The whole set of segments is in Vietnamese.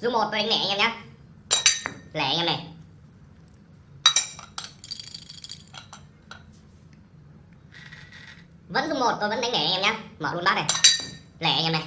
dung một tôi đánh lẻ anh em nhé, lẻ anh em này vẫn dung một tôi vẫn đánh lẻ anh em nhé, mở luôn bát này. Lẻ anh em này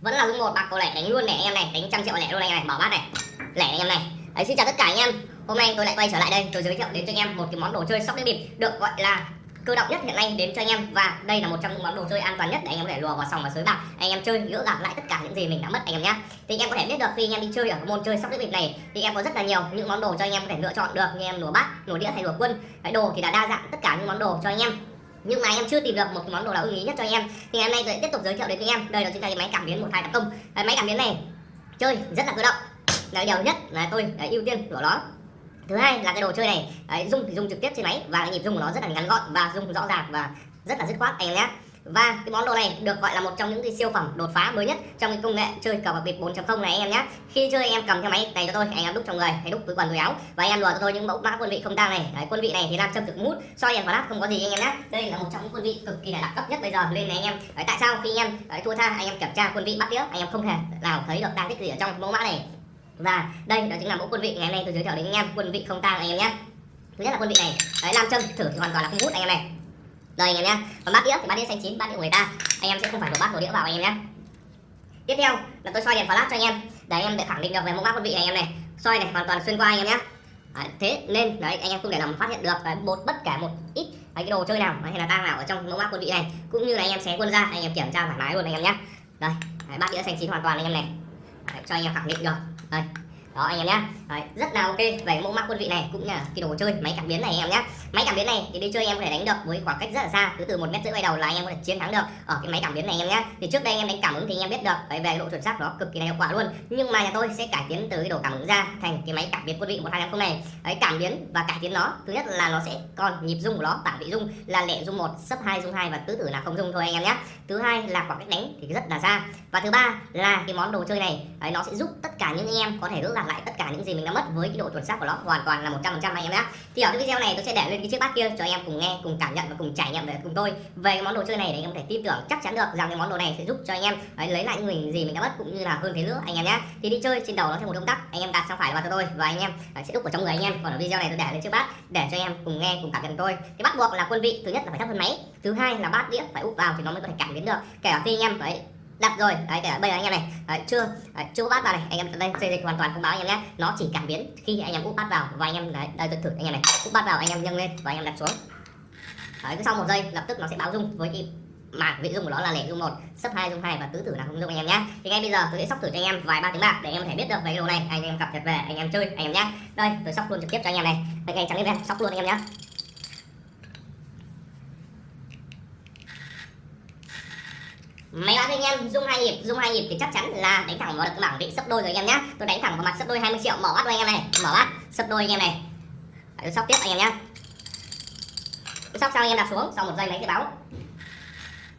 vẫn là dung một bạc cầu lẻ đánh luôn lẻ anh em này. Đánh trăm triệu lẻ luôn anh em này. Mở bát này. Lẻ anh em này. Đấy xin chào tất cả anh em. Hôm nay tôi lại quay trở lại đây. Tôi giới thiệu đến cho anh em một cái món đồ chơi sóc đĩa bịp được gọi là cơ động nhất hiện nay đến cho anh em. Và đây là một trong những món đồ chơi an toàn nhất để anh em có thể lùa vào sòng và sới bạc anh em chơi gỡ gạt lại tất cả những gì mình đã mất anh em nhé thì anh em có thể biết được khi anh em đi chơi ở môn chơi sóc đĩa bịp này, thì em có rất là nhiều những món đồ cho anh em có thể lựa chọn được. Như em lùa bát, lùa đĩa hay lùa quân. Cái đồ thì đã đa dạng tất cả những món đồ cho anh em. Nhưng mà em chưa tìm được một món đồ nào ưng ý nhất cho anh em. Thì ngày hôm nay tôi tiếp tục giới thiệu đến anh em. Đây là chúng ta cái máy cảm biến một hai tập công cái máy cảm biến này chơi rất là cơ động. Là điều nhất là tôi đã ưu tiên của nó thứ hai là cái đồ chơi này đấy, rung thì dùng trực tiếp trên máy và cái nhịp dùng của nó rất là ngắn gọn và dùng rõ ràng và rất là dứt khoát anh em nhé. Và cái món đồ này được gọi là một trong những cái siêu phẩm đột phá mới nhất trong cái công nghệ chơi cờ bạc bịp 4.0 này anh em nhé. Khi chơi anh em cầm theo máy này cho tôi anh em đúc trong người hay đúc túi quần túi áo và anh em lùa cho tôi những mẫu mã quân vị không tang này. Đấy, quân vị này thì làm châm thực mút soi đèn flash không có gì anh em nhé. Đây là một trong những quân vị cực kỳ là đẳng cấp nhất bây giờ lên này anh em. Đấy, tại sao khi anh em đấy, thua tha anh em kiểm tra quân vị bắt đĩa anh em không hề nào thấy được tang tích gì ở trong mẫu mã này và đây đó chính là mẫu quân vị ngày hôm nay tôi giới thiệu đến anh em quân vị không tang anh em nhé thứ nhất là quân vị này đấy làm châm thử thì hoàn toàn là không hút anh em này đây anh em nhé còn bát đĩa thì bát đĩa xanh chín bát đĩa của người ta anh em sẽ không phải đổ bát đổ đĩa vào anh em nhé tiếp theo là tôi soi đèn flash cho anh em để anh em để khẳng định được về mẫu mã quân vị này anh em này soi này hoàn toàn xuyên qua anh em nhé à, thế nên đấy anh em không thể nào phát hiện được đấy, một bất kể một ít cái đồ chơi nào hay là tang nào ở trong mẫu mã quân vị này cũng như là anh em xé quân ra anh em kiểm tra thoải mái luôn anh em nhé đây đấy, bát đĩa xanh chín hoàn toàn anh em này đấy, cho anh em khẳng định được đây đó anh em nhé Đấy, rất là ok. Về mẫu mã quân vị này cũng là cái đồ chơi máy cảm biến này anh em nhé máy cảm biến này thì đi chơi anh em có thể đánh được với khoảng cách rất là xa. Cứ từ một mét rưỡi bay đầu là anh em có thể chiến thắng được ở cái máy cảm biến này anh em nhé thì trước đây anh em đánh cảm ứng thì anh em biết được. Đấy, về độ chuẩn xác nó cực kỳ là hiệu quả luôn. Nhưng mà nhà tôi sẽ cải tiến từ cái đồ cảm ứng ra thành cái máy cảm biến quân vị một hai năm này. Đấy, cảm biến và cải tiến nó thứ nhất là nó sẽ còn nhịp rung của nó bảng vị rung là lẻ rung một sấp hai rung hai và tứ tử là không rung thôi anh em nhé thứ hai là khoảng cách đánh thì rất là xa. Và thứ ba là cái món đồ chơi này Đấy, nó sẽ giúp tất cả những anh em có thể rút gạt lại tất cả những gì mình đã mất với cái độ chuẩn xác của nó. Hoàn toàn là 100% anh em nhé. Thì ở cái video này tôi sẽ để lên cái chiếc bát kia cho anh em cùng nghe cùng cảm nhận và cùng trải nghiệm về cùng tôi. Về cái món đồ chơi này để anh em có thể tin tưởng chắc chắn được rằng cái món đồ này sẽ giúp cho anh em ấy, lấy lại những mình gì mình đã mất cũng như là hơn thế nữa anh em nhé. Thì đi chơi trên đầu nó theo một động tác anh em đặt sang phải vào cho tôi và anh em sẽ đúc vào trong người anh em. Còn ở video này tôi để lên chiếc bát để cho anh em cùng nghe cùng cảm nhận tôi. Cái bắt buộc là quân vị thứ nhất là phải thấp hơn máy thứ hai là bát đĩa phải úp vào thì nó mới có thể cảm biến được. Kể cả khi anh em đấy đặt rồi đấy kể bây giờ anh em này đấy, chưa đấy, chưa úp bát vào này anh em đây xây dịch hoàn toàn không báo anh em nhé nó chỉ cảm biến khi anh em úp bát vào và anh em đấy đây tôi thử anh em này úp bát vào anh em nâng lên và anh em đặt xuống đấy cứ sau một giây lập tức nó sẽ báo rung với cái mảng vị rung của nó là lẻ rung một sấp hai rung hai và tứ tử là không rung anh em nhé thì ngay bây giờ tôi sẽ sóc thử cho anh em vài ba tiếng bạc để anh em thể biết được về cái đồ này anh em cập nhật về anh em chơi anh em nhé đây tôi sóc luôn trực tiếp cho anh em này đây ngay trắng lên em sóc luôn anh em nhé máy báo cho anh em dung hai nhịp dung hai nhịp thì chắc chắn là đánh thẳng vào được bảng vị sấp đôi rồi anh em nhé tôi đánh thẳng vào mặt sấp đôi 20 triệu mở bắt đôi anh em này mở bắt sấp đôi anh em này tôi sóc tiếp anh em nhé tôi sóc xong anh em đặt xuống sau một giây máy sẽ báo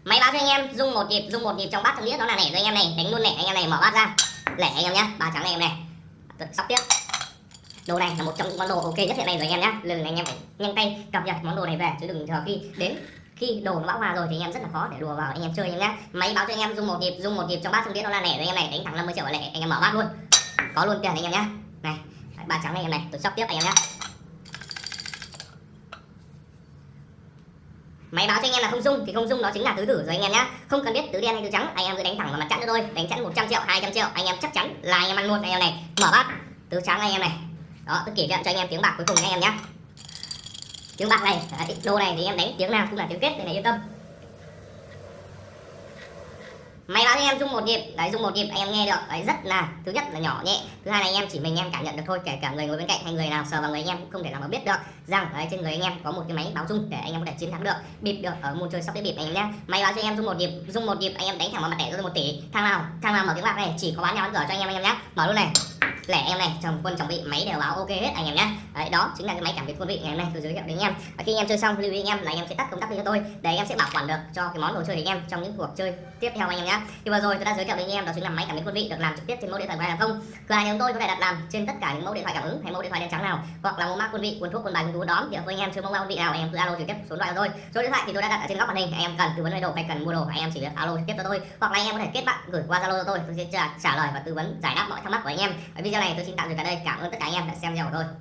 máy báo cho anh em dung một nhịp dung một nhịp trong bát trong đĩa đó là nẻ rồi anh em này đánh luôn nẻ anh em này mở bát ra lẻ anh em nhá ba trắng anh em này tôi sóc tiếp đồ này là một trong những món đồ ok nhất hiện nay rồi anh em nhé lần này anh em phải nhanh tay cập nhật món đồ này về chứ đừng chờ khi đến khi đồ nó bão hòa rồi thì anh em rất là khó để đùa vào anh em chơi anh em nhé máy báo cho anh em dùng một nhịp dùng một nhịp trong bát trong đĩa nó là lẻ rồi anh em này đánh thẳng 50 triệu lẻ anh em mở bát luôn có luôn tiền anh em nhé này ba trắng anh em này tôi sóc tiếp anh em nhé máy báo cho anh em là không dung thì không dung đó chính là tứ tử rồi anh em nhé không cần biết tứ đen hay tứ trắng anh em cứ đánh thẳng vào mặt chẵn cho tôi đánh chẵn 100 triệu 200 triệu anh em chắc chắn là anh em ăn luôn anh em này mở bát tứ trắng anh em này đó tôi kể chuyện cho anh em tiếng bạc cuối cùng anh em nhé tiếng bạc này à, đấy, đồ này thì em đánh tiếng nào cũng là tiếng kết này yên tâm. Máy báo cho em dung một nhịp đấy dùng một nhịp anh em nghe được đấy rất là thứ nhất là nhỏ nhẹ thứ hai là anh em chỉ mình em cảm nhận được thôi kể cả người ngồi bên cạnh hay người nào sờ vào người anh em cũng không thể nào mà biết được rằng đấy trên người anh em có một cái máy báo dung để anh em có thể chiến thắng được bịp được ở môn chơi sóc đĩa bịp anh em nhé máy báo cho em dùng một nhịp dùng một nhịp anh em đánh thẳng vào mặt đẻ rồi tôi một tỷ thằng nào thằng nào mở tiếng bạc này chỉ có bán nhau bán cửa cho anh em anh em nhé mở luôn này lẻ em này chồng quân chồng vị máy đều báo ok hết anh em nhé đấy đó chính là cái máy cảm biến quân vị ngày hôm nay tôi giới thiệu đến anh em và khi anh em chơi xong lưu ý anh em là anh em sẽ tắt công tắc đi cho tôi để anh em sẽ bảo quản được cho cái món đồ chơi của anh em trong những cuộc chơi tiếp theo anh em nhé thì vừa rồi tôi đã giới thiệu đến anh em đó chính là máy cảm biến quân vị được làm trực tiếp trên mẫu điện thoại của hàng không cửa hàng chúng tôi có thể đặt làm trên tất cả những mẫu điện thoại cảm ứng hay mẫu điện thoại đen trắng nào hoặc là mẫu mã quân vị quân thuốc quân bài quân tú đóm thì với anh em chơi mẫu mã quân vị nào anh em cứ alo trực tiếp số điện thoại của tôi số điện thoại thì tôi đã đặt ở trên góc màn hình anh em cần tư vấn về đồ hay cần mua đồ anh em chỉ việc alo trực tiếp cho tôi hoặc là anh em có thể kết bạn gửi qua zalo cho tôi tôi sẽ trả, trả lời và tư vấn giải đáp mọi thắc mắc của anh em video video này tôi xin tạm dừng tại đây. Cảm ơn tất cả anh em đã xem video của tôi.